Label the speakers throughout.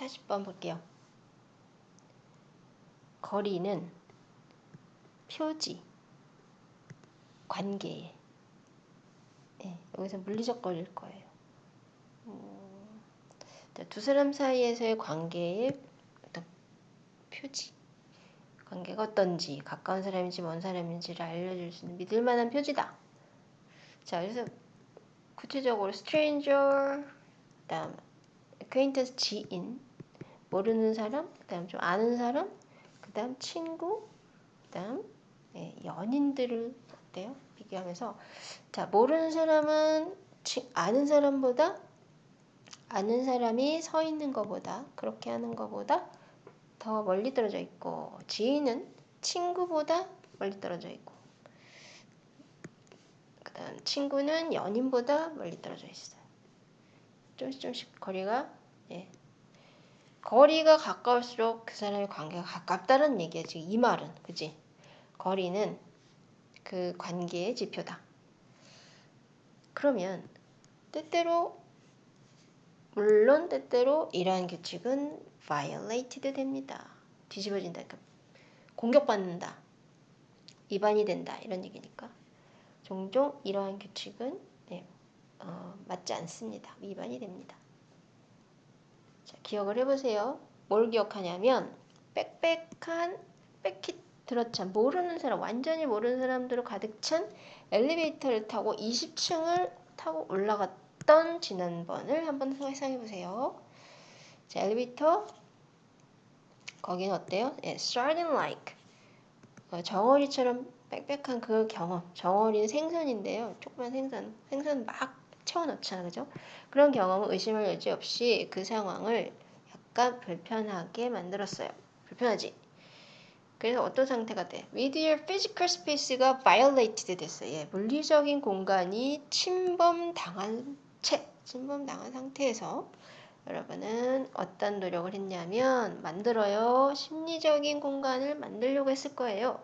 Speaker 1: 40번 볼게요. 거리는 표지, 관계. 네, 여기서 물리적 거리일 거예요. 음, 두 사람 사이에서의 관계의 어떤 표지. 관계가 어떤지, 가까운 사람인지 먼 사람인지를 알려줄 수 있는 믿을 만한 표지다. 자, 그래서 구체적으로 stranger, 다음 acquaintance 지인, 모르는 사람, 그다음 좀 아는 사람, 그다음 친구, 그다음 네, 연인들을 어때요? 비교하면서 자 모르는 사람은 치, 아는 사람보다 아는 사람이 서 있는 것보다 그렇게 하는 것보다 더 멀리 떨어져 있고 지인은 친구보다 멀리 떨어져 있고 그 다음 친구는 연인보다 멀리 떨어져 있어요. 좀씩 좀씩 거리가 예. 거리가 가까울수록 그 사람의 관계가 가깝다는 얘기야 지금 이 말은 그지? 거리는 그 관계의 지표다. 그러면 때때로 물론 때때로 이러한 규칙은 violated 됩니다. 뒤집어진다. 그러니까 공격받는다. 위반이 된다. 이런 얘기니까. 종종 이러한 규칙은 네, 어, 맞지 않습니다. 위반이 됩니다. 자, 기억을 해보세요. 뭘 기억하냐면 빽빽한 빽히 들어찬 모르는 사람 완전히 모르는 사람들로 가득 찬 엘리베이터를 타고 20층을 타고 올라갔던 지난번을 한번 회상해 보세요. 자, 엘리베이터 거기는 어때요? 예, starting like 어, 정어리처럼 빽빽한 그 경험. 정어리는 생선인데요. 조그만 생선. 생선 막 채워넣잖아, 그죠? 그런 경험은 의심할 여지 없이 그 상황을 약간 불편하게 만들었어요. 불편하지? 그래서 어떤 상태가 돼? With your physical space가 violated 됐어요. 예, 물리적인 공간이 침범당한 채, 침범당한 상태에서 여러분은 어떤 노력을 했냐면 만들어요. 심리적인 공간을 만들려고 했을 거예요.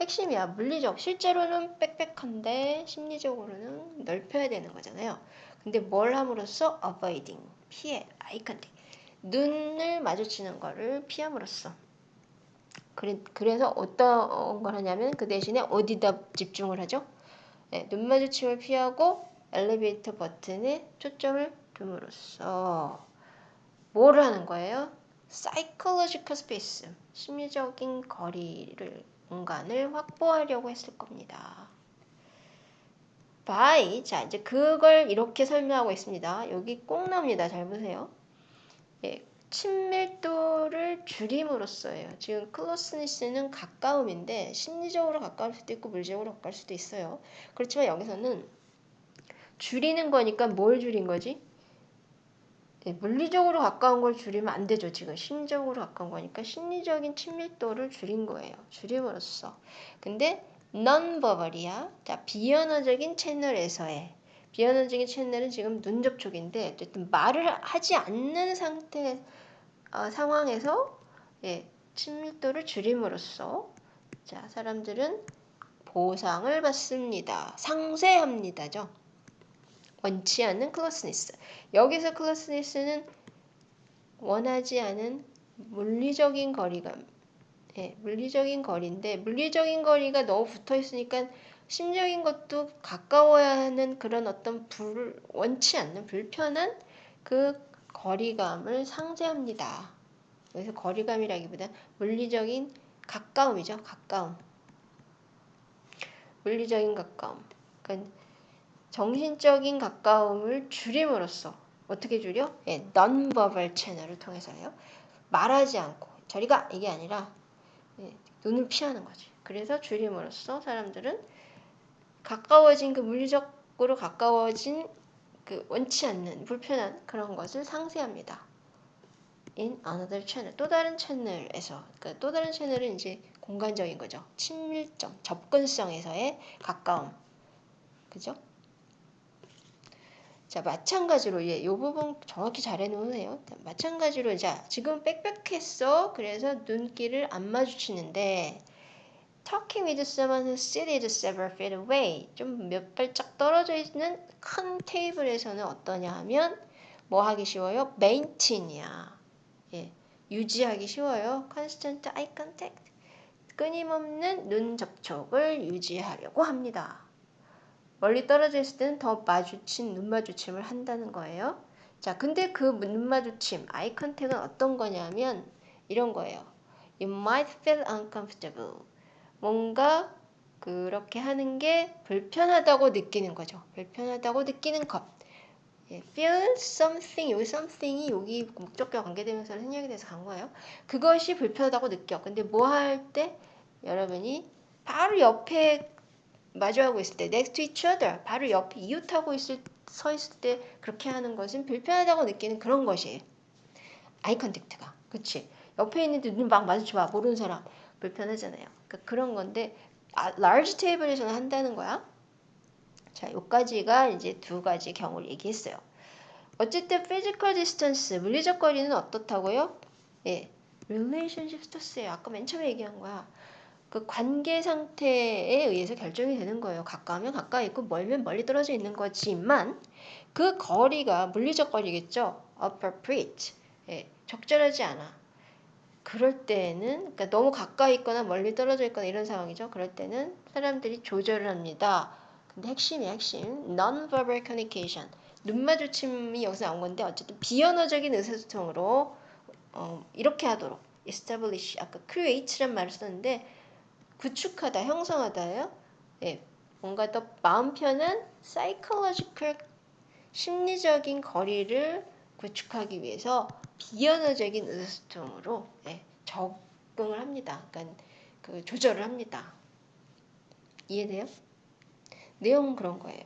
Speaker 1: 핵심이야. 물리적. 실제로는 빽빽한데 심리적으로는 넓혀야 되는 거잖아요. 근데 뭘 함으로써 avoiding, 피해, contact. 눈을 마주치는 거를 피함으로써. 그래, 그래서 어떤 걸 하냐면 그 대신에 어디다 집중을 하죠? 네, 눈 마주침을 피하고 엘리베이터 버튼에 초점을 둠으로써 뭐를 하는 거예요? psychological space, 심리적인 거리를 공간을 확보하려고 했을 겁니다. by 자 이제 그걸 이렇게 설명하고 있습니다. 여기 꼭 나옵니다. 잘 보세요. 예, 친밀도를 줄임으로써예요. 지금 클로스니스는 가까움인데 심리적으로 가까울 수도 있고 물리적으로 가까울 수도 있어요. 그렇지만 여기서는 줄이는 거니까 뭘 줄인 거지? 예, 물리적으로 가까운 걸 줄이면 안 되죠. 지금 심적으로 가까운 거니까 심리적인 친밀도를 줄인 거예요. 줄임으로써. 근데 non-verbal이야. 자, 비언어적인 채널에서의 비언어적인 채널은 지금 눈 접촉인데 어쨌든 말을 하지 않는 상태 어, 상황에서 예, 친밀도를 줄임으로써 자, 사람들은 보상을 받습니다. 상쇄합니다죠. 원치 않는 클로스니스. 여기서 클로스니스는 원하지 않은 물리적인 거리감. 예, 물리적인 거리인데 물리적인 거리가 너무 붙어 있으니까 심적인 것도 가까워야 하는 그런 어떤 불 원치 않는 불편한 그 거리감을 상쇄합니다. 그래서 거리감이라기보다 물리적인 가까움이죠. 가까움. 물리적인 가까움. 그러니까 정신적인 가까움을 줄임으로써 어떻게 줄여? 예, non-verbal 채널을 통해서요. 말하지 않고 저리가 이게 아니라 예, 눈을 피하는 거지. 그래서 줄임으로써 사람들은 가까워진 그 물리적으로 가까워진 그 원치 않는 불편한 그런 것을 상쇄합니다. in another channel 또 다른 채널에서 그러니까 또 다른 채널은 이제 공간적인 거죠. 친밀점, 접근성에서의 가까움, 그죠? 자, 마찬가지로 예, 이 부분 정확히 잘 해 놓으세요. 마찬가지로 자, 지금 빽빽했어. 그래서 눈길을 안 마주치는데 talking with someone who seated several feet away 좀 몇 발짝 떨어져 있는 큰 테이블에서는 어떠냐 하면 뭐 하기 쉬워요? maintain이야. 예, 유지하기 쉬워요. constant eye contact. 끊임없는 눈 접촉을 유지하려고 합니다. 멀리 떨어져 있을 때는 더 마주친 눈 마주침을 한다는 거예요. 자, 근데 그 눈 마주침, eye contact은 어떤 거냐면 이런 거예요. You might feel uncomfortable. 뭔가 그렇게 하는 게 불편하다고 느끼는 거죠. 불편하다고 느끼는 것. 예, feel something, 여기 something이 여기 목적과 관계되면서 생략이 돼서 간 거예요. 그것이 불편하다고 느껴. 근데 뭐 할 때 여러분이 바로 옆에 마주하고 있을 때 next to each other 바로 옆에 이웃하고 있을 서 있을 때 그렇게 하는 것은 불편하다고 느끼는 그런 것이에요. eye contact가. 그치? 옆에 있는데 눈 막 마주쳐봐. 모르는 사람. 불편하잖아요. 그러니까 그런 건데 아, large table에서는 한다는 거야. 자, 요까지가 이제 두 가지 경우를 얘기했어요. 어쨌든 physical distance, 물리적 거리는 어떻다고요? 예, relationship status예요. 아까 맨 처음에 얘기한 거야. 그 관계 상태에 의해서 결정이 되는 거예요. 가까우면 가까이 있고 멀면 멀리 떨어져 있는 거지만 그 거리가 물리적 거리겠죠. appropriate. 예, 적절하지 않아. 그럴 때는 그러니까 너무 가까이 있거나 멀리 떨어져 있거나 이런 상황이죠. 그럴 때는 사람들이 조절을 합니다. 근데 핵심이 핵심 non-verbal communication 눈 마주침이 여기서 나온 건데 어쨌든 비언어적인 의사소통으로 어, 이렇게 하도록 establish 아까 create란 말을 썼는데 구축하다, 형성하다예요. 예, 뭔가 더 마음 편한 psychological 심리적인 거리를 구축하기 위해서 비언어적인 의사소통으로 예, 적응을 합니다. 그러니까 그 조절을 합니다. 이해돼요? 내용은 그런 거예요.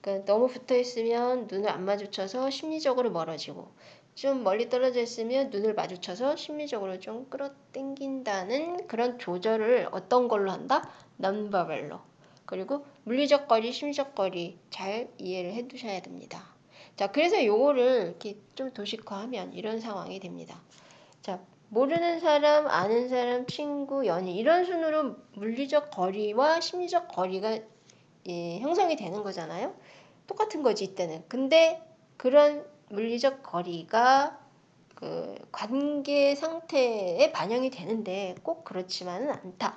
Speaker 1: 그러니까 너무 붙어 있으면 눈을 안 마주쳐서 심리적으로 멀어지고 좀 멀리 떨어져 있으면 눈을 마주쳐서 심리적으로 좀 끌어당긴다는 그런 조절을 어떤 걸로 한다? 넘버벨로. 그리고 물리적 거리, 심리적 거리 잘 이해를 해 두셔야 됩니다. 자, 그래서 요거를 이렇게 좀 도식화하면 이런 상황이 됩니다. 자, 모르는 사람, 아는 사람, 친구, 연인 이런 순으로 물리적 거리와 심리적 거리가 예, 형성이 되는 거잖아요. 똑같은 거지 이때는. 근데 그런 물리적 거리가 그 관계 상태에 반영이 되는데 꼭 그렇지만은 않다.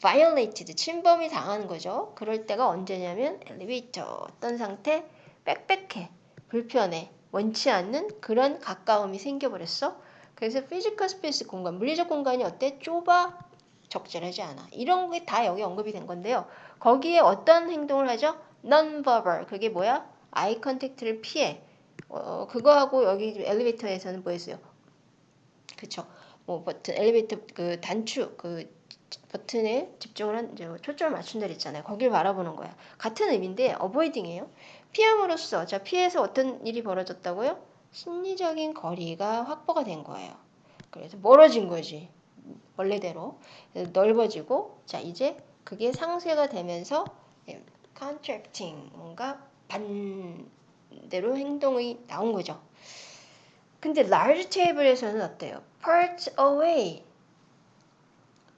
Speaker 1: violated 침범이 당하는 거죠. 그럴 때가 언제냐면 엘리베이터 어떤 상태 빽빽해 불편해 원치 않는 그런 가까움이 생겨버렸어. 그래서 physical space 공간 물리적 공간이 어때 좁아 적절하지 않아. 이런 게 다 여기 언급이 된 건데요. 거기에 어떤 행동을 하죠? non-verbal 그게 뭐야? eye contact를 피해 어, 그거하고 여기 엘리베이터에서는 뭐였어요? 그쵸. 뭐 버튼, 엘리베이터 그 단추, 그 버튼에 집중을 한, 이제 초점을 맞춘다 그랬잖아요. 거길 바라보는 거야. 같은 의미인데, avoiding이에요. 피함으로써, 자, 피해서 어떤 일이 벌어졌다고요? 심리적인 거리가 확보가 된 거예요. 그래서 멀어진 거지. 원래대로. 넓어지고, 자, 이제 그게 상쇄가 되면서, 예, contracting, 뭔가 반, 대로 행동이 나온 거죠. 근데 large table에서는 어때요? part away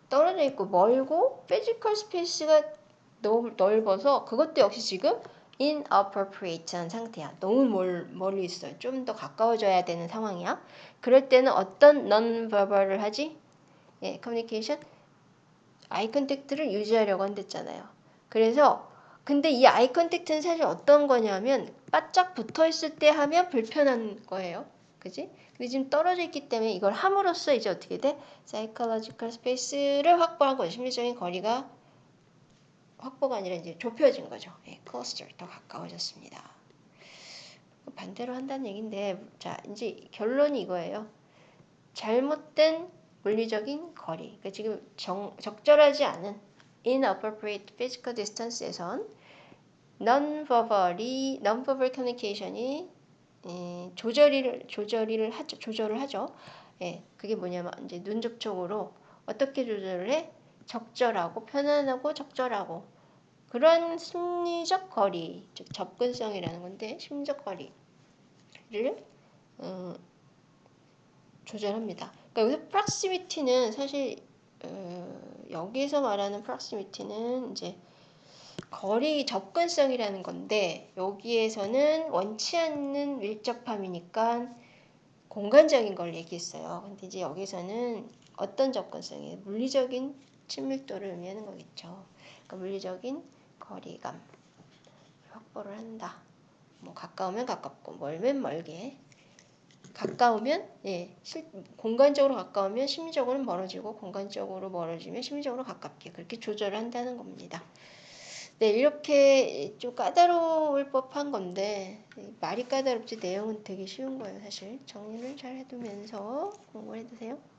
Speaker 1: 떨어져 있고 멀고 physical space가 너무 넓어서 그것도 역시 지금 inappropriate한 상태야. 너무 멀, 멀리 있어요. 좀 더 가까워져야 되는 상황이야. 그럴 때는 어떤 non-verbal을 하지? 예, communication, eye contact를 유지하려고 한댔잖아요. 그래서 근데 이 eye contact는 사실 어떤 거냐면 바짝 붙어 있을 때 하면 불편한 거예요. 그지? 근데 지금 떨어져 있기 때문에 이걸 함으로써 이제 어떻게 돼? 사이클로지컬 스페이스를 확보한 거죠. 심리적인 거리가 확보가 아니라 이제 좁혀진 거죠. 예, 클러스터 더 가까워졌습니다. 반대로 한다는 얘기인데 자 이제 결론이 이거예요. 잘못된 물리적인 거리. 그러니까 지금 정, 적절하지 않은 inappropriate physical distance에선 non-verbally, non-verbal communication이 예, 조절을 조절을 하죠. 조절을 하죠. 예, 그게 뭐냐면 이제 눈 접촉으로 어떻게 조절을 해? 적절하고 편안하고 적절하고 그런 심리적 거리, 즉 접근성이라는 건데 심리적 거리를 어, 조절합니다. 그러니까 여기서 proximity는 사실 어, 여기서 말하는 proximity는 이제 거리 접근성이라는 건데 여기에서는 원치 않는 밀접함이니까 공간적인 걸 얘기했어요. 근데 이제 여기서는 어떤 접근성이 물리적인 친밀도를 의미하는 거겠죠. 그러니까 물리적인 거리감 확보를 한다. 뭐 가까우면 가깝고 멀면 멀게. 가까우면 예, 실, 공간적으로 가까우면 심리적으로 멀어지고 공간적으로 멀어지면 심리적으로 가깝게 그렇게 조절을 한다는 겁니다. 네, 이렇게 좀 까다로울 법한 건데 말이 까다롭지 내용은 되게 쉬운 거예요, 사실. 정리를 잘 해두면서 공부를 해두세요.